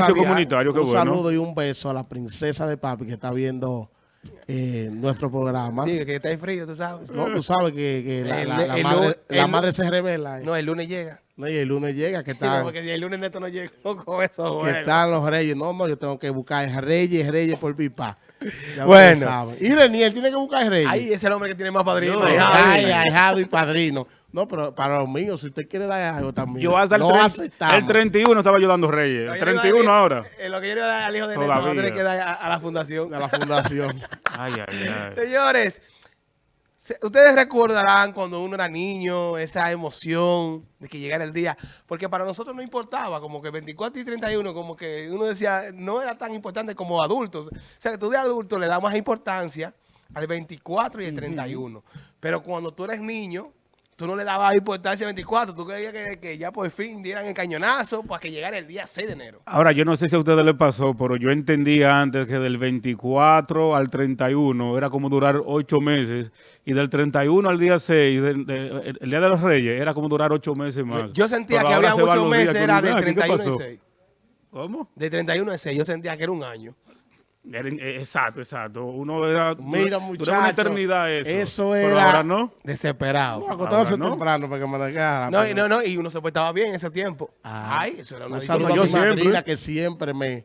Comunitario, qué un bueno. saludo y un beso a la princesa de papi que está viendo eh, nuestro programa. Sí, que está en frío, tú sabes. No, tú sabes que, que la, El- la- la el madre, lunes- la madre se revela. eh. No, el lunes llega. No, y el lunes llega, que No, están, porque si el lunes neto no llega con eso, que bueno. están los reyes. No, no, yo tengo que buscar reyes, reyes por pipa. Ya Bueno. Y Reniel tiene que buscar reyes. Ahí es el hombre que tiene más padrinos. No, Ay, Ay, ay, ahijado y padrino. No, pero para los míos, si usted quiere dar algo también. Yo hasta el, lo 30 aceptamos. el 31 estaba yo dando reyes. El 31 ahora. Eh, lo que yo le voy a dar al hijo de Neto, Todavía. va a tener que dar a, a la fundación. de la fundación. Ay, ay, ay. Señores, se- ustedes recordarán cuando uno era niño, esa emoción de que llegara el día, porque para nosotros no importaba, como que 24 y 31, como que uno decía, no era tan importante como adultos. O sea, que tú de adulto le das más importancia al 24 y el 31, pero cuando tú eres niño, tú no le dabas importancia al 24, tú creías que, que ya por fin dieran el cañonazo para que llegara el día 6 de enero. Ahora, yo no sé si a ustedes les pasó, pero yo entendía antes que del 24 al 31 era como durar 8 meses y del 31 al día 6, del- de- el, el Día de los Reyes, era como durar 8 meses más. Yo sentía Pero que había muchos días meses, era de ah, ¿qué 31 y pasó? 6. ¿Cómo? De 31 a 6, yo sentía que era un año. Era- eh, exacto, exacto. Uno era... Mira, muchacho. una eternidad eso. eso Pero era- ahora no. Desesperado. No, acostándose no. temprano para que me dejara. No, y no, no, y uno se portaba bien en ese tiempo. Ah. Ay, eso era una Un saludo yo a mi siempre. madrina que siempre me,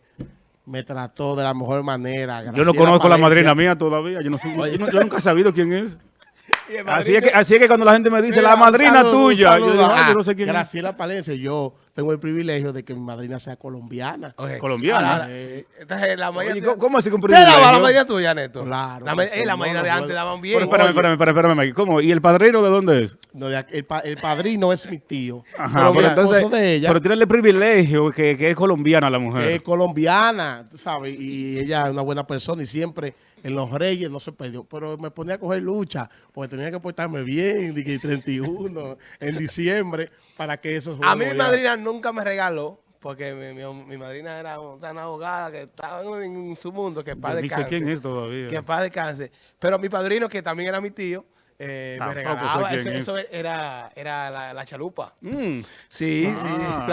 me trató de la mejor manera. Yo no conozco a la madrina mía todavía. Yo, no sé- yo no- yo nunca he sabido quién es. Así es, que, así es que cuando la gente me dice, Mira, la madrina saludo, tuya, yo digo, "Ay, a yo no sé quién es. Graciela Palencia. Yo tengo el privilegio de que mi madrina sea colombiana. Ok. Colombiana. Ahora, sí. Entonces, la Oye, tuya- ¿cómo, así con ¿Te daba la privilegio? madrina tuya, Neto? Claro, La, eh, la no, madrina no de antes daban Pero bien. espérame, Oye. espérame, espérame, espérame, aquí. ¿Cómo? ¿Y el padrino de dónde es? No, el, pa- el padrino es mi tío. Ajá, pero pero entonces, de ella pero tiene el privilegio que, que es colombiana la mujer. es colombiana, tú ¿sabes? Y ella es una buena persona y siempre en los reyes no se perdió. Pero me ponía a coger lucha porque tenía que portarme bien, que el 31, en diciembre, para que eso A mí mi madrina nunca me regaló, porque mi, mi- mi madrina era o sea, una abogada que estaba en su mundo, que sé descanse. quién es todavía. Que paz descanse. Pero mi padrino, que también era mi tío, eh, me regalaba. Eso, es. eso era, era la, la chalupa. Mm. Sí, Ah. sí.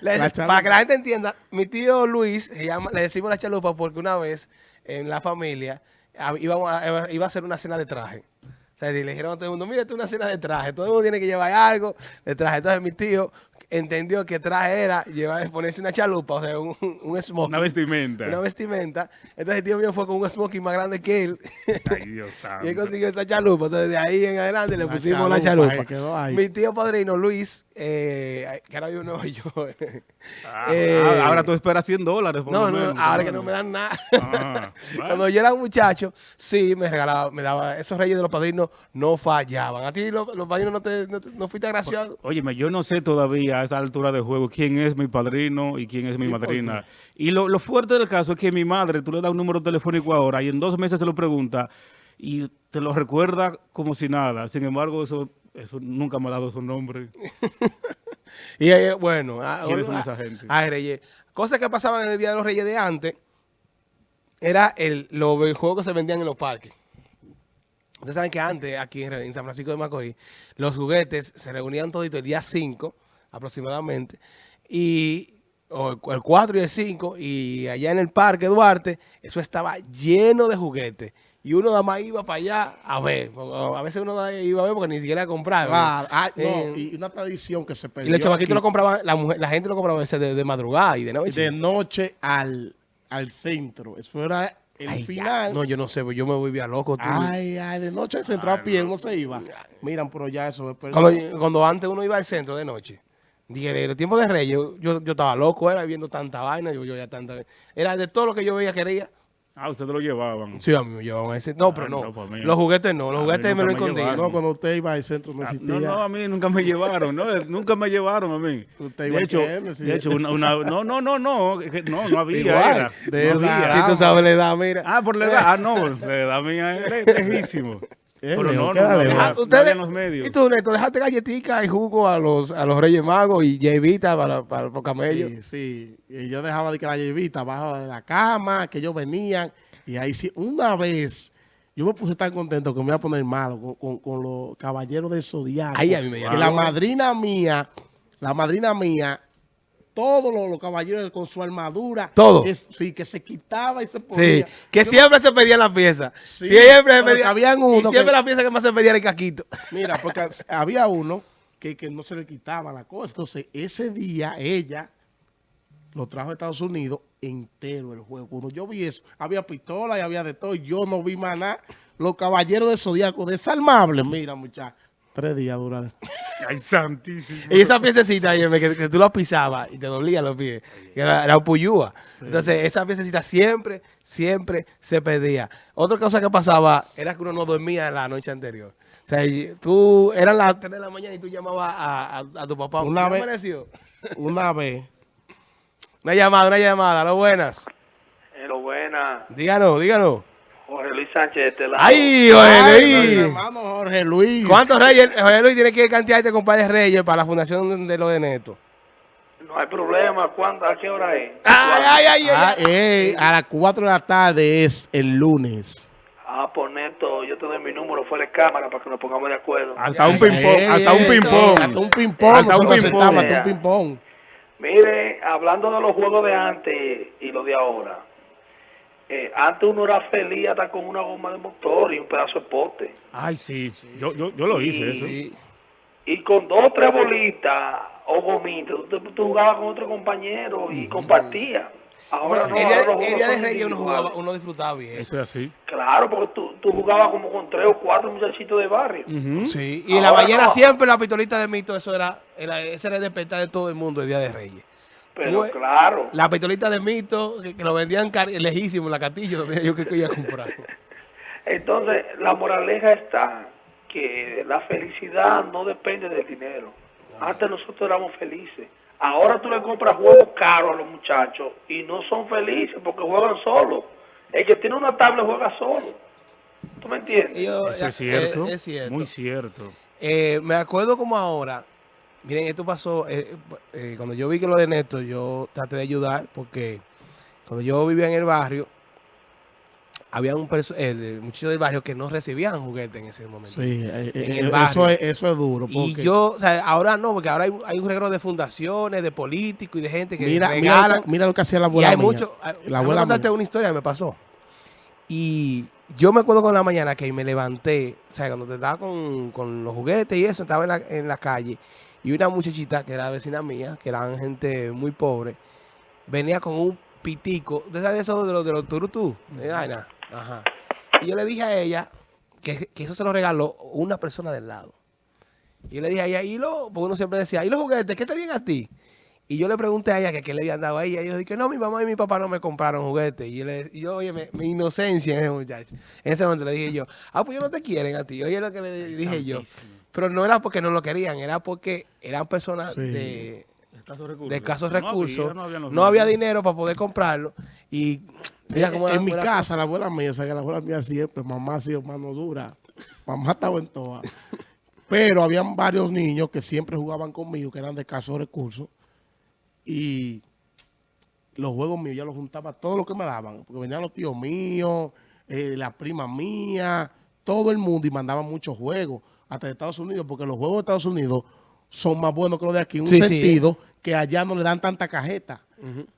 Le- La chalupa. para que la gente entienda, mi tío Luis, se llama, le decimos la chalupa porque una vez en la familia a- íbamos a- iba a hacer una cena de traje. O sea, le dijeron a todo el mundo, mira, esto es una cena de traje. Todo el mundo tiene que llevar algo de traje. Entonces mi tío entendió que traje era llevar, ponerse una chalupa, o sea, un, un smoking. Una vestimenta. Una vestimenta. Entonces el tío mío fue con un smoking más grande que él. Ay, Dios santo. Y él consiguió esa chalupa. Entonces, de ahí en adelante le La pusimos la chalupa, chalupa. ahí quedó ahí. Mi tío padrino Luis, eh, que ahora vive en Nueva York. Ah, Eh, ah, ahora tú esperas 100 dólares. por no, no, menos, ahora que no me dan nada. Ah, bueno. Cuando yo era un muchacho, sí, me regalaba, me daba. Esos reyes de los padrinos no fallaban. A ti los, los padrinos no, te, no, no fuiste agraciado. Óyeme, yo no sé todavía a esta altura de juego quién es mi padrino y quién es mi ¿Y por madrina. Y lo, lo fuerte del caso es que mi madre, tú le das un número telefónico ahora y en dos meses se lo pregunta y te lo recuerda como si nada. Sin embargo, eso, eso nunca me ha dado su nombre. Y eh, bueno, ah, ¿Quiénes son ah, esa gente? Ay, reyes. Cosas que pasaban en el Día de los Reyes de antes era el, los juegos que se vendían en los parques. Ustedes saben que antes, aquí en en San Francisco de Macorís, los juguetes se reunían todito el día 5 aproximadamente, y o el, el 4 y el 5, y allá en el Parque Duarte, eso estaba lleno de juguetes. Y uno nada más iba para allá a ver. A veces uno iba a ver porque ni siquiera compraba. Ah, no, Eh, y una tradición que se perdió. y los chavaquitos lo compraban, la, mujer, la gente lo compraba veces de, de madrugada y de noche. de noche al, al centro. Eso era el Ay, ya. final. No, yo no sé, yo me volvía loco. tú. Ay, ay, de noche al centro a pie uno se iba. Miran, pero ya eso es. Cuando, cuando antes uno iba al centro de noche, dije, de los tiempos de Reyes, yo, yo, yo estaba loco, era viendo tanta vaina, yo, yo ya tanta... Era de todo lo que yo veía quería. Ah, ustedes lo llevaban. Sí, a mí me llevaban a ese... No, pero Ay, no. no, pues, los juguetes no, los A mí juguetes me lo escondían. No, cuando usted iba al centro no Ah, existía. No, no, a mí nunca me llevaron, ¿no? Nunca me llevaron a mí. Usted De igual hecho, él, sí. de hecho una, una- no, no, no, no, no, no había. Igual, era. de No esa había. Si tú sabes la edad, mira. Ah, por la edad. Ah, no, la edad mía es lejísimo. Eh, Pero Leo, no, no, Deja- no ustedes- había en los medios. Y tú, Neto, dejaste galletica y jugo a los, a los Reyes Magos y Jevita para, para, los camellos. Sí, sí. Y yo dejaba de que la llevita abajo de la cama, que ellos venían. Y ahí sí, una vez, yo me puse tan contento que me iba a poner malo con, con- con los caballeros del zodiaco. Ahí a mí me Que la madrina mía, la madrina mía todos los, los caballeros con su armadura. Todo. Que, sí, que se quitaba y se Sí, ponía. que siempre se pedían las piezas. Sí, siempre se pedían. habían y uno siempre que- la pieza que más se pedía era el caquito. Mira, porque había uno que, que no se le quitaba la cosa. Entonces, ese día ella lo trajo a Estados Unidos entero el juego. Cuando yo vi eso, había pistola y había de todo. Yo no vi más nada. Los caballeros de Zodíaco desarmables, mira, muchachos. Tres días duraron. Ay, santísimo. Y esa piececita, que, que tú la pisabas y te dolían los pies, que era, era un puyúa. Entonces, esa piececita siempre, siempre se pedía. Otra cosa que pasaba era que uno no dormía la noche anterior. O sea, y tú, eran las 3 de la mañana y tú llamabas a, a- a tu papá. Una ¿Qué vez- amaneció? Una vez. Una llamada, una llamada. Lo buenas. Hello, buena. Díganos, díganos. Sánchez de este lado. ¡Ay, Jorge Ay, Luis! hermano Jorge Luis. ¿Cuántos reyes? Jorge Luis tiene que cantidad de compadres reyes para la fundación de los de Neto. No hay problema. ¿Cuándo? ¿A qué hora es? ¡Ay, ay, ay! Ah, ay. ey, a las 4 de la tarde es el lunes. Ah, por Neto, yo te doy mi número fuera de cámara para que nos pongamos de acuerdo. Hasta un ping-pong, Ey, hasta un ping-pong. Hasta un ping-pong. Hasta un ping-pong. Hasta un ping-pong. Mire, hablando de los juegos de antes y los de ahora. Eh, antes uno era feliz hasta con una goma de motor y un pedazo de pote. Ay, sí. Yo, yo, yo lo hice eso. Y con dos o tres bolitas o gomitas, tú, tú jugabas con otro compañero y compartías. Ahora no, el día, de Reyes uno, jugaba, uno disfrutaba bien. Eso es así. Claro, porque tú, tú jugabas como con tres o cuatro muchachitos de barrio. Sí, y en la no. siempre la pistolita de mito, eso era, era ese era el despertar de todo el mundo el Día de Reyes. Pero claro, La pistolita de mito, que, que lo vendían lejísimo la Castillo, tenía yo que iba a comprar. entonces la moraleja está que la felicidad no depende del dinero. Antes nosotros éramos felices. Ahora tú le compras juegos caros a los muchachos y no son felices porque juegan solos. El que tiene una tablet juega solo. ¿Tú me entiendes? Yo- Eso eh, es cierto. es cierto. Muy cierto. Eh, me acuerdo como ahora, miren, esto pasó, eh, eh, cuando yo vi que lo de Néstor, yo traté de ayudar porque cuando yo vivía en el barrio, había un eh, muchachos del barrio que no recibían juguetes en ese momento. Sí, eh, En eh, el eso, es, eso es duro. Y yo, o sea, ahora no, porque ahora hay, hay un regalo de fundaciones, de políticos y de gente que mira, mira, regalan. lo que- mira lo que hacía la y abuela hay mía. mucho. ah, La abuela contarte una historia que me pasó. Y yo me acuerdo con la mañana que me levanté, o sea, cuando te estaba con, con los juguetes y eso, estaba en la, en la calle. Y una muchachita que era vecina mía, que eran gente muy pobre, venía con un pitico, de esas de esos de los, de los turutú, de vaina. Ajá. Y yo le dije a ella que, que eso se lo regaló una persona del lado. Y yo le dije a ella, ¿y lo? Porque uno siempre decía, ¿y los juguetes? ¿Qué te dieron a ti? Y yo le pregunté a ella que qué le habían dado a ella. Y yo dije, no, mi mamá y mi papá no me compraron juguetes. Y yo, le, y yo oye, me- mi inocencia en ese muchacho. En ese momento le dije yo, ah, pues ellos no te quieren a ti. Oye, lo que le dije yo. Pero no era porque no lo querían, era porque eran personas Sí. de, Escasos recursos. de escasos No recursos. había, no había no dinero para poder comprarlo. Y mira cómo en, mi casa, la abuela mía, o sea, que la abuela mía siempre, mamá ha sido mano dura. Mamá estaba en todas. Pero habían varios niños que siempre jugaban conmigo, que eran de escasos recursos. Y los juegos míos, yo los juntaba todo lo que me daban. Porque venían los tíos míos, eh, la prima mía, todo el mundo y mandaban muchos juegos. Hasta de Estados Unidos, porque los juegos de Estados Unidos son más buenos que los de aquí. En un Sí, sí. sentido que allá no le dan tanta cajeta.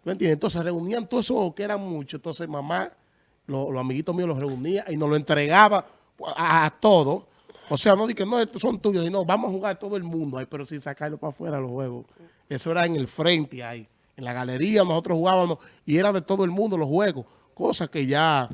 ¿Me entiendes? Entonces reunían todos esos juegos que eran muchos. Entonces mamá, lo- los amiguitos míos los reunía y nos lo entregaba a, a todos. O sea, no dije, no, estos son tuyos, sino vamos a jugar todo el mundo ahí, pero sin sacarlo para afuera los juegos. Eso era en el frente ahí. En la galería nosotros jugábamos y era de todo el mundo los juegos. Cosas que ya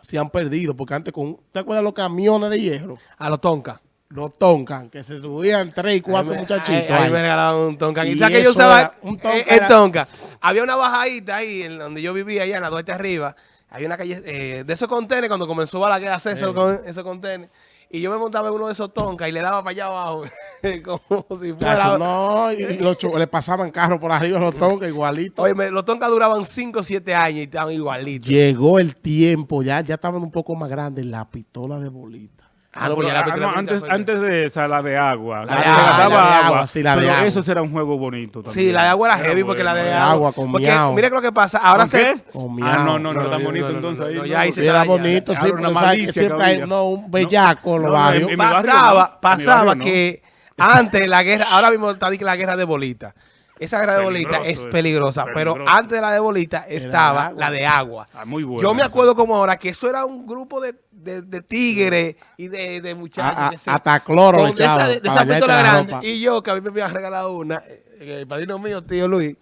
se han perdido, porque antes con, ¿te acuerdas los camiones de hierro? A los tonka. Los Tonkan, que se subían tres y cuatro me- muchachitos. Ahí, me regalaban un tonka. Y, Y que yo usaba un tonka eh, el era- tonka. Había una bajadita ahí en donde yo vivía, allá en la Duarte arriba. Hay una calle eh, de esos contenedores, cuando comenzó a la guerra hacer esos, con- esos contenedores. Y yo me montaba en uno de esos tonkas y le daba para allá abajo. como si fuera. Chacho, no, y los le pasaban carros por arriba a los Tonka igualitos. Oye, me- los tonkas duraban 5 o 7 años y estaban igualitos. Llegó el tiempo, ya, ya estaban un poco más grandes, la pistola de bolita. Ah, no, Pero, pues ya la ah, no, antes, antes de esa, la de agua. La La, de que agua, se gastaba la de agua. agua, sí, la de pero agua. eso era un juego bonito también. Sí, la de agua era heavy porque la de agua. agua con porque, miau. mira lo que pasa. Ahora ¿Con se. qué? Ah, no, no, no, era tan bonito entonces no, ahí. ya ahí se era bonito, sí, sabes siempre hay un bellaco en los barrios. pasaba, que antes la guerra, ahora mismo está la guerra de bolita. Esa era de bolita es eso, peligrosa, pero antes de la de bolita estaba agua. la de agua. Ah, muy bueno. Yo me acuerdo como ahora que eso era un grupo de, de, de tigres y de, de muchachos. A- a- hasta cloro le con de esa, de, de esa pistola la grande. Y yo, que a mí me había regalado una, eh, el padrino mío, tío Luis.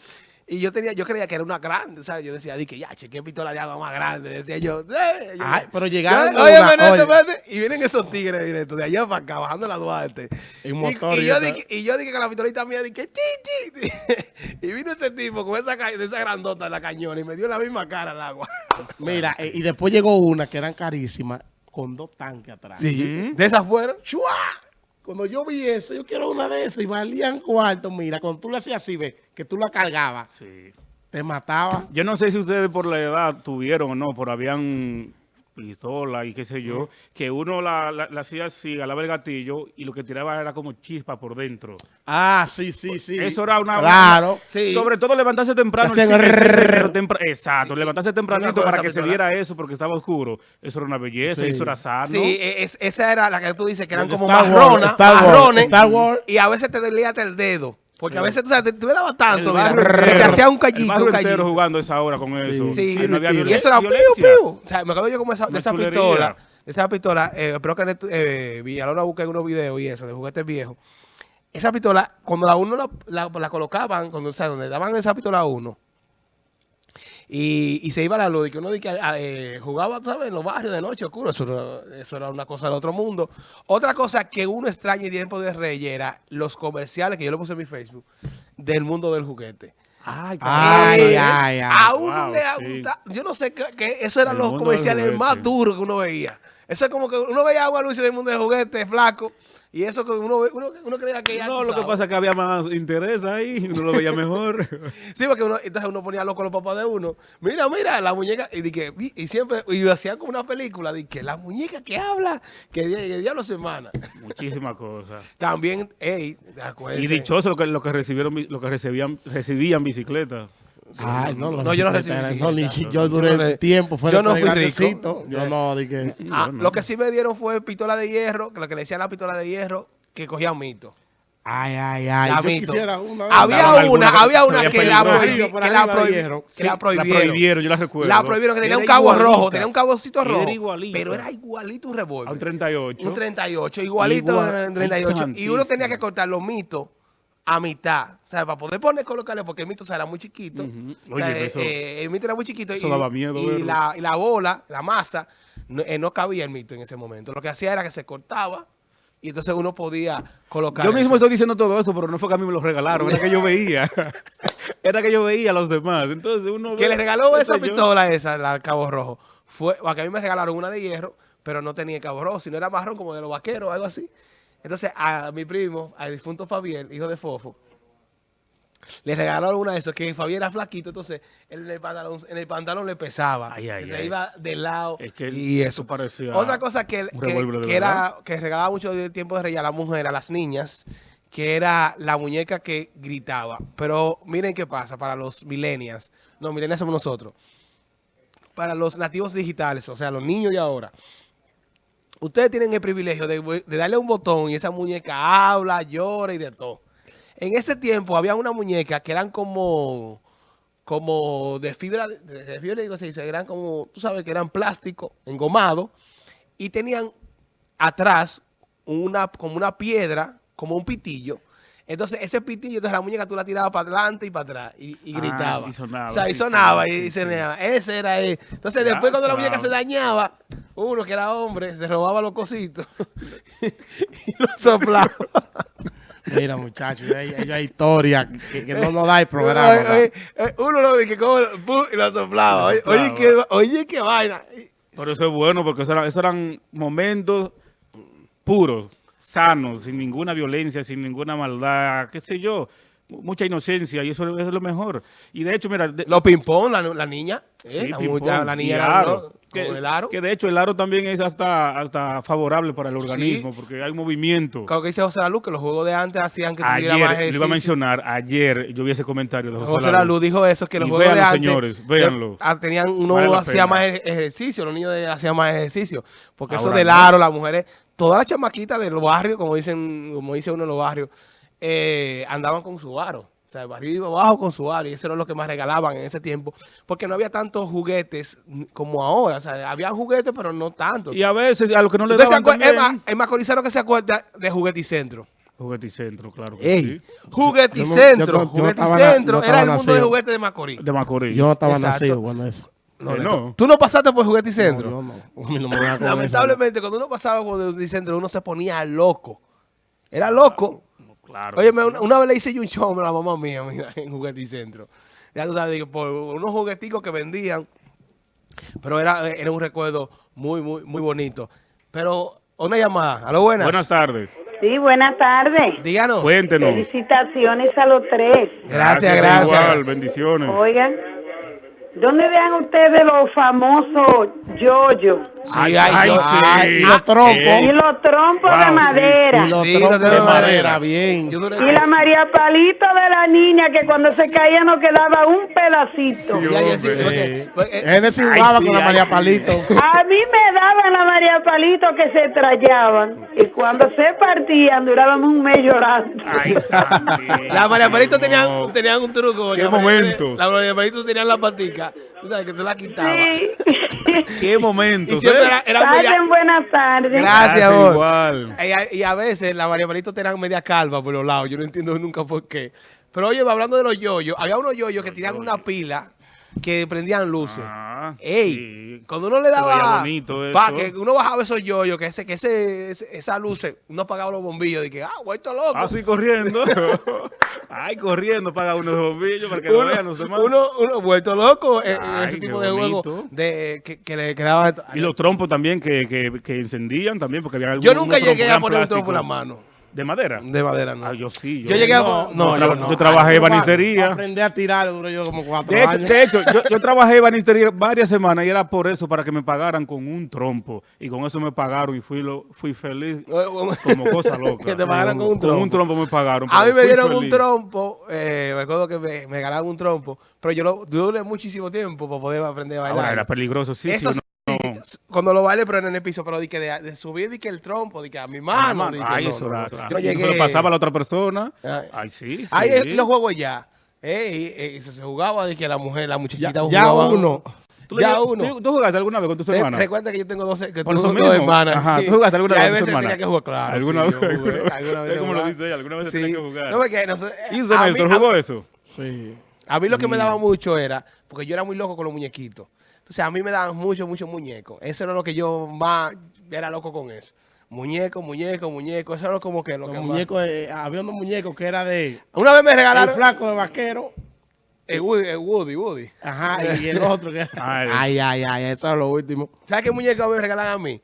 Y yo tenía, yo creía que era una grande, ¿sabes? Yo decía, di que ya, che, qué pistola de agua más grande. Decía yo, eh, yo- Ay, pero llegaron Yo, oye, una- oye. espérate, y vienen esos tigres directo de allá para acá, bajando la Duarte. En Y- motor y, y yo dije, y yo dije que la pistolita mía, dije, chi, chi. y vino ese tipo con esa, esa grandota de la cañona y me dio la misma cara al agua. Mira, eh, y después llegó una que eran carísimas con dos tanques atrás. Sí, de esas fueron. ¡Chua! Cuando yo vi eso, yo quiero una de esas y valían cuarto. Mira, cuando tú le hacías así, ve, que tú la cargabas, Sí. te mataba. Yo no sé si ustedes por la edad tuvieron o no, pero habían pistola y qué sé yo, que uno la, la- la hacía así, alaba el gatillo y lo que tiraba era como chispa por dentro. Ah, sí, sí, sí. Eso era una... Claro. Sí. Sobre todo levantarse temprano. Tempra- Exacto, Sí. levantarse tempranito para que se viera eso porque estaba oscuro. Eso era una belleza, Sí. eso era sano. Sí, e- es- esa era la que tú dices que eran como marrones, Star Wars. y a veces te dolía hasta el dedo. Porque a veces tú, sabes, te- tú le dabas tanto, mira, barrio te hacía un callito, un callito. jugando esa hora con eso. Sí, Ahí no había y eso era piu, piu. O sea, me acuerdo yo como esa, de esa chulería. pistola, de esa pistola, eh, espero que eh, Villalona busque unos videos y eso, de juguetes viejos. Esa pistola, cuando la uno la, la- la colocaban, cuando, o sea, donde daban esa pistola a uno, y, y se iba la luz, y que uno de que, eh, jugaba, ¿sabes? En los barrios de noche oscuro, eso era, eso era una cosa del otro mundo. Otra cosa que uno extraña en tiempo de Reyes era los comerciales, que yo lo puse en mi Facebook, del mundo del juguete. Ay, Ay, ay, ay. A uno Wow, le sí. gusta, yo no sé qué, eso eran El los comerciales más duros que uno veía. Eso es como que uno veía agua anuncio del mundo del juguete, flaco, y eso que uno, ve- uno, uno creía que ya No, lo que pasa es que había más interés ahí, uno lo veía mejor. Sí, porque uno, entonces uno ponía loco a los papás de uno. Mira, mira, la muñeca, y, di que, vi- y siempre, y hacían como una película, de que la muñeca que habla, que, di- que diablo su hermana. Muchísimas cosas. También, ey, acuérdense. Y dichoso lo que, lo que recibieron, bi- lo que recibían, recibían bicicleta. Ay, no, No, yo no recibí No, ni- bicicleta. yo duré Yo no le- tiempo, fue yo no fui rico. Yo no, dije. Ah. Lo que sí me dieron fue pistola de hierro, que lo que le decían la pistola de hierro, que cogían mito. Ay, ay, ay. La Yo mito. quisiera una. Había una, había una que la, peligrosa. prohibi- Por que la, prohibieron. prohibieron, yo la recuerdo. La prohibieron, que tenía Era un cabo igualita. rojo, tenía un cabocito Era rojo. Pero era igualito un revólver. un 38. Un 38, igualito Igual- en 38. Ay, Y uno tenía que cortar los mitos a mitad. O sea, para poder poner, colocarle, porque el mito o sea, era muy chiquito. Ujú. O sea, Oye, eh, eso- eh, el mito era muy chiquito. eso y, daba miedo y verlo. la, y la bola, la masa, no, eh, no cabía el mito en ese momento. Lo que hacía era que se cortaba y entonces uno podía colocar. Yo mismo eso. estoy diciendo todo eso, pero no fue que a mí me lo regalaron, era que yo veía. era que yo veía a los demás. Entonces uno que le regaló esa yo. pistola esa, la Cabo Rojo, fue, o que a mí me regalaron una de hierro, pero no tenía Cabo Rojo, sino era marrón como de los vaqueros o algo así. Entonces a mi primo, al difunto Fabián, hijo de Fofo, le regalaron una de esos, que Fabián era flaquito, entonces en el pantalón, en el pantalón le pesaba, Ay, ay, se ay. iba del lado Es que y eso parecía Otra cosa que, que, de era, que regalaba mucho de tiempo de rey a la mujer, a las niñas, que era la muñeca que gritaba. Pero miren qué pasa para los millennials. No, millennials somos nosotros. Para los nativos digitales, o sea, los niños de ahora. Ustedes tienen el privilegio de, darle un botón y esa muñeca habla, llora y de todo. En ese tiempo había una muñeca que eran como, como de fibra, de, fibra digo, se eran como, tú sabes que eran plástico, engomado, y tenían atrás una, como una piedra, como un pitillo. Entonces, ese pitillo, entonces la muñeca tú la tirabas para adelante y para atrás y, y Ah, gritaba. y sonaba, O sea, y sonaba sí, y, sí, y sí. sonaba. Ese era él. Entonces, Ya, después cuando la muñeca se dañaba, uno que era hombre, se robaba los cositos y lo soplaba. Mira, muchachos, hay, hay historia que, que no nos da el programa. Oye, ¿verdad? oye, eh, uno lo dije como pum, y lo soplaba. Oye, oye, qué, oye, qué vaina. Pero eso es bueno porque esos eran, esos eran momentos puros, sanos, sin ninguna violencia, sin ninguna maldad, qué sé yo, mucha inocencia y eso es lo mejor. Y de hecho, mira, de- Los ping-pong, la, la niña. eh, sí, la, mucha- la niña era aro, que, el aro. que de hecho el aro también es hasta, hasta favorable para el organismo porque hay movimiento. Claro que dice José Lalu que los juegos de antes hacían que tuviera más Ayer, lo iba a mencionar, ayer yo vi ese comentario de José, José Lalu. Lalu dijo eso, que los Y juegos de véanlo, antes... señores, véanlo. eh, ah, tenían, uno Vale hacía más ej- ejercicio, los niños hacían más ejercicio. Porque eso del aro, las mujeres, todas las chamaquitas de los barrios, como dicen como dice uno en los barrios, eh, andaban con su aro. O sea, arriba abajo con su área. Y eso era lo que más regalaban en ese tiempo. Porque no había tantos juguetes como ahora. O sea, había juguetes, pero no tanto. Y a veces a lo que no le ¿Usted se daban también, Emma, Emma Corizano que se acuerda de Jugueticentro. Jugueticentro, claro que Ey, sí. Jugueticentro. Yo yo no- yo no estaba Jugueticentro no era el estaba mundo de nacido. juguetes de Macorís. De Macorís. Yo no estaba Exacto. nacido cuando eso. No, Eh, no. ¿Tú no pasaste por Jugueticentro? yo no. Mí no me Lamentablemente, cuando uno pasaba por Jugueticentro, uno se ponía loco. Era loco. Claro. Oye, una, una vez le hice yo un show a la mamá mía, mira, en Jugueticentro. Ya tú sabes, por unos jugueticos que vendían, pero era, era un recuerdo muy, muy, muy bonito. Pero, una llamada. ¿A lo buenas? Buenas tardes. Sí, buenas tardes. Díganos. Cuéntenos. Felicitaciones a los tres. Gracias, gracias. Igual, bendiciones. Oigan, ¿dónde vean ustedes los famosos yoyos Sí, Ay, ay, ay, yo- sí. Ay, y los trompos. Eh, y los trompos Wow, de sí. madera? Y los Sí, trompos de de madera, madera. bien. Y la María Palito de la niña que cuando se caía nos quedaba un pedacito. Génesis Ay, jugaba sí, con la María sí. Palito. A mí me daban la María Palito que se trallaban y cuando se partían durábamos un mes llorando. Ay. La María Palito tenían, No. tenían un truco. Qué la María- momentos. La María Palito tenían la patica. Tú sabes que tú la quitabas. Sí. Qué momentos. Y siempre era, era media... Pasen buenas tardes. Gracias, amor. igual. Y a, y a veces la María Palito tenían media calva por los lados. Yo no entiendo nunca por qué. Pero oye, hablando de los yoyos, había unos yoyos que tenían una pila que prendían luces. Ah, Ey, sí. cuando uno le daba, bonito eso. pa, que uno bajaba esos yoyos, que ese, que ese, ese- esa luz, uno apagaba los bombillos y que, ah, vuelto loco. Así corriendo. Ay, corriendo, paga unos bombillos para que lo vean los demás. uno, uno vuelto loco en Ay, ese tipo de juego de, que, que le quedaba. Y los trompos también que, que, que encendían también, porque había yo algunos nunca llegué a poner un trompo en la mano. ¿De madera? De madera, no. Ah, yo sí. Yo llegué a- No, no, tra- yo no. yo trabajé en banistería. para aprender a tirar duré yo como cuatro De hecho, años. de hecho, yo, yo trabajé en banistería varias semanas y era por eso, para que me pagaran con un trompo. Y con eso me pagaron y fui lo, fui feliz como cosa loca. Que te pagaran con un Con un trompo. trompo me pagaron. A mí me dieron un trompo, eh, me acuerdo que me, me regalaron un trompo, pero yo lo duré muchísimo tiempo para poder aprender a bailar. Ahora, era peligroso, sí, Eso sí. Sí, cuando lo bailé, pero en el piso, pero de, que de, de subir que el trompo, de que a mi mano. di que Ay, no, eso no, era. no. eso era. Yo llegué. pasaba a la otra persona. Ay. Ay, sí, sí. Ahí es- los juegos ya. Eh, y- y eso se jugaba de que la mujer, la muchachita Ya, ya jugaba. uno. ¿Tú, le- Ya uno. ¿Tú, jugaste alguna vez con tus hermanas? Recuerda que yo tengo 12, que Por tú eso dos hermanas. Ajá, ¿tú jugaste alguna Y vez a con tus veces tenía hermanas? que jugar, claro. ¿Alguna sí, vez? jugué, alguna vez Es como lo jugaba. dice ella, alguna vez Sí. tenía que jugar. No, porque no sé, ¿Y a usted, maestro, a- jugó eso? Sí. A mí lo que me Mm. daba mucho era, porque yo era muy loco con los muñequitos. Entonces a mí me daban muchos, muchos muñecos. Eso era lo que yo más era loco con eso. Muñeco, muñeco, muñeco. Eso era como que lo Los que más- muñecos, eh, había unos muñecos que era de Una vez me el regalaron flaco de vaquero. el Woody, el Woody, Woody. Ajá, y el otro que era. Ay. Ay, ay, ay, eso era lo último. ¿Sabes qué muñeco me regalan a mí?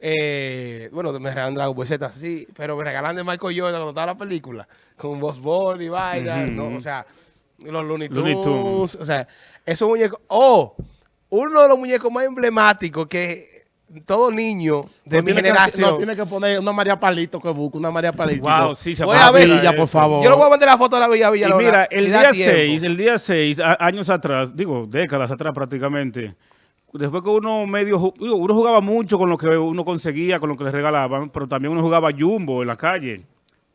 Eh, bueno, me regalan Dragon Ball Z, sí, pero me regalan de Michael Jordan cuando estaba la película, con Boss Bunny y vaina. O sea, los Looney Looney Tunes, Tunes. o sea, esos muñecos. Oh, uno de los muñecos más emblemáticos que todo niño de no mi que- generación. no tiene que poner una María Palito que busque, una María Palito. Wow, sí, se Voy a ver, Villa, por favor. Yo le voy a mandar la foto a la Villa Villa. Y mira, el día 6, 6 el día 6, años atrás, digo, décadas atrás prácticamente, después que uno medio, digo, uno jugaba mucho con lo que uno conseguía, con lo que le regalaban, pero también uno jugaba jumbo en la calle.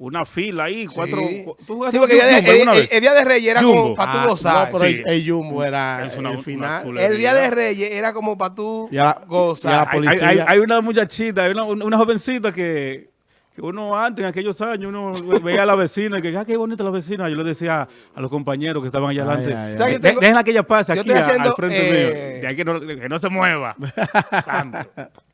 Una fila ahí, cuatro... cu- ¿Tú jugaste Sí, porque el día, de, jumbo alguna el- el- vez? el día de Reyes era Jumbo. como para Ah, tú gozar. No, pero Sí. el, el Jumbo era Es una- el final. el día de Reyes era como para tú Y a la- gozar. Hay, hay- policía. hay- hay una muchachita, hay una, una jovencita que, que uno antes, en aquellos años, uno veía a la vecina y que, ah, qué bonita la vecina. Yo le decía a los compañeros que estaban allá adelante, ay, ay. ¿Sabes que "De- tengo- déjenla que ella pase yo aquí haciendo, al frente eh, mío, de ahí que no, que no se mueva. Santo.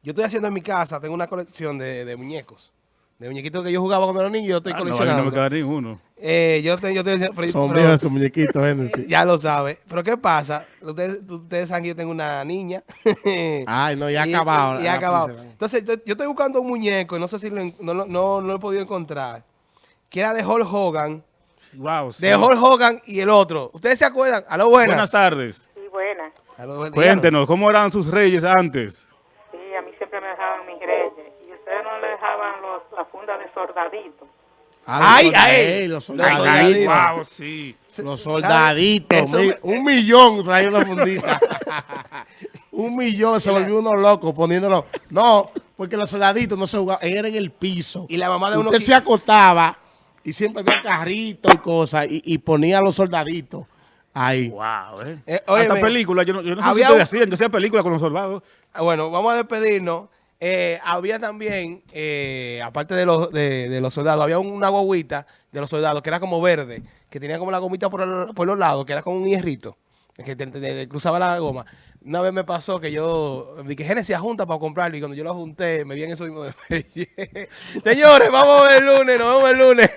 Yo estoy haciendo en mi casa, tengo una colección de, de muñecos. De muñequitos que yo jugaba cuando era niño, yo estoy Ah, no, coleccionando. no me queda ninguno. Eh, yo, te- yo estoy pero- Sombrío pero- de su muñequito, Génesis. Ya lo sabe. Pero ¿qué pasa? Ustedes, ustedes saben que yo tengo una niña. Ay, no, ya Y- acabado. y- y la ha acabado. Entonces, yo, yo estoy buscando un muñeco y no sé si lo no, lo- no, no lo he podido encontrar. Que era de Hulk Hogan. Wow, sí. De Hulk Hogan y el otro. ¿Ustedes se acuerdan? A lo buenas. Buenas tardes. Sí, buenas. Cuéntenos, ¿cómo eran sus reyes antes? Funda de soldadito. Ah, Ay, los ay. soldaditos, los Los soldaditos. soldaditos. wow, sí. Los soldaditos. Eso un millón traía una fundita. un millón se volvió uno loco poniéndolo. No, porque los soldaditos no se jugaban, era en el piso. Y la mamá de uno Usted qui- se acostaba y siempre había carritos y cosas, y, y ponía a los soldaditos ahí. Wow, eh. Eh, Hasta película, yo no, yo no sé si un- ustedes hacían, yo hacía película con los soldados. Ah, Bueno, vamos a despedirnos. Eh, había también, eh, aparte de los, de, los soldados, había una guaguita de los soldados que era como verde, que tenía como la gomita por, el- por los lados, que era como un hierrito, que cruzaba la goma. Una vez me pasó que yo dije, Genesis junta para comprarlo y cuando yo lo junté, me di en eso mismo. Señores, vamos a ver el lunes, nos vemos el lunes.